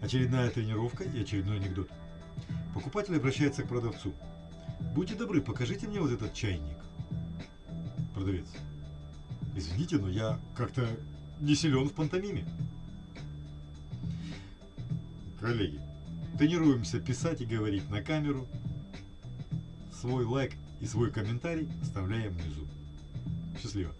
Очередная тренировка и очередной анекдот. Покупатель обращается к продавцу. Будьте добры, покажите мне вот этот чайник. Продавец. Извините, но я как-то не силен в пантомиме. Коллеги, тренируемся писать и говорить на камеру. Свой лайк и свой комментарий оставляем внизу. Счастливо.